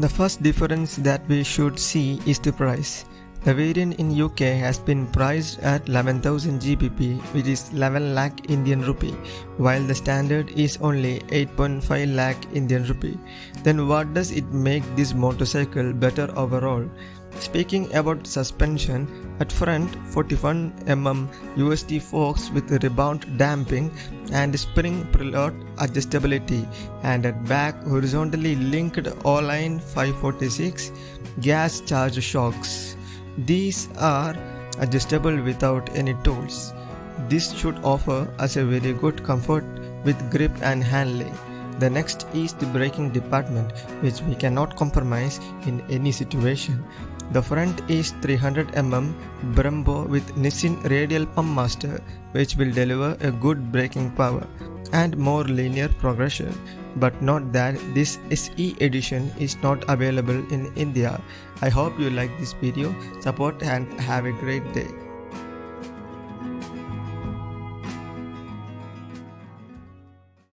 The first difference that we should see is the price. The variant in UK has been priced at 11,000 GBP which is 11 lakh Indian rupee while the standard is only 8.5 lakh Indian rupee. Then what does it make this motorcycle better overall? Speaking about suspension, at front 41mm USD forks with rebound damping and spring preload adjustability and at back horizontally linked Öhlins S46 gas charge shocks. These are adjustable without any tools. This should offer us a very good comfort with grip and handling. The next is the braking department which we cannot compromise in any situation. The front is 300mm Brembo with Nissin radial pump master which will deliver a good braking power and more linear progression. But note that this SE edition is not available in India. I hope you like this video, support and have a great day.